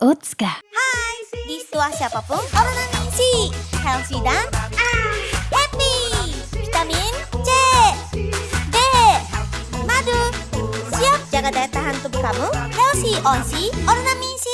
Otsuka. Hai, di setelah siapa pun ornaminsi, healthy dan ah, happy. Vitamin C, D, madu. Siap jaga daya tahan tubuh kamu? Healthy onsi ornaminsi.